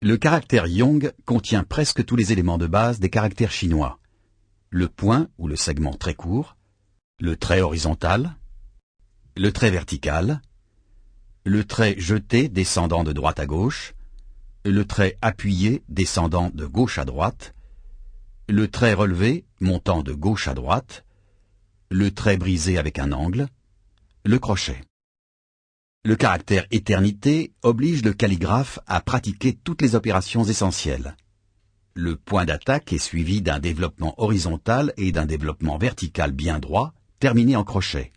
Le caractère Yong contient presque tous les éléments de base des caractères chinois. Le point ou le segment très court, le trait horizontal, le trait vertical, le trait jeté descendant de droite à gauche, le trait appuyé descendant de gauche à droite, le trait relevé montant de gauche à droite, le trait brisé avec un angle, le crochet. Le caractère éternité oblige le calligraphe à pratiquer toutes les opérations essentielles. Le point d'attaque est suivi d'un développement horizontal et d'un développement vertical bien droit, terminé en crochet.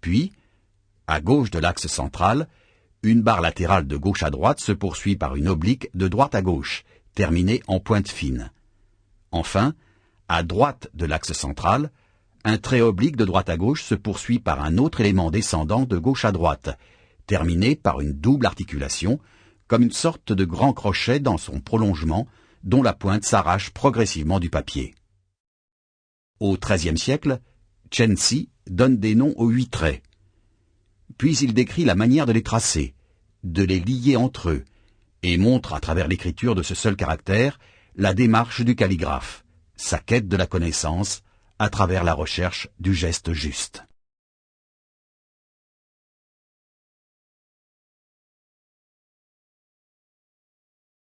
Puis, à gauche de l'axe central, une barre latérale de gauche à droite se poursuit par une oblique de droite à gauche, terminée en pointe fine. Enfin, à droite de l'axe central, un trait oblique de droite à gauche se poursuit par un autre élément descendant de gauche à droite, terminé par une double articulation, comme une sorte de grand crochet dans son prolongement, dont la pointe s'arrache progressivement du papier. Au XIIIe siècle, Chen Si donne des noms aux huit traits. Puis il décrit la manière de les tracer, de les lier entre eux, et montre à travers l'écriture de ce seul caractère la démarche du calligraphe, sa quête de la connaissance, à travers la recherche du geste juste.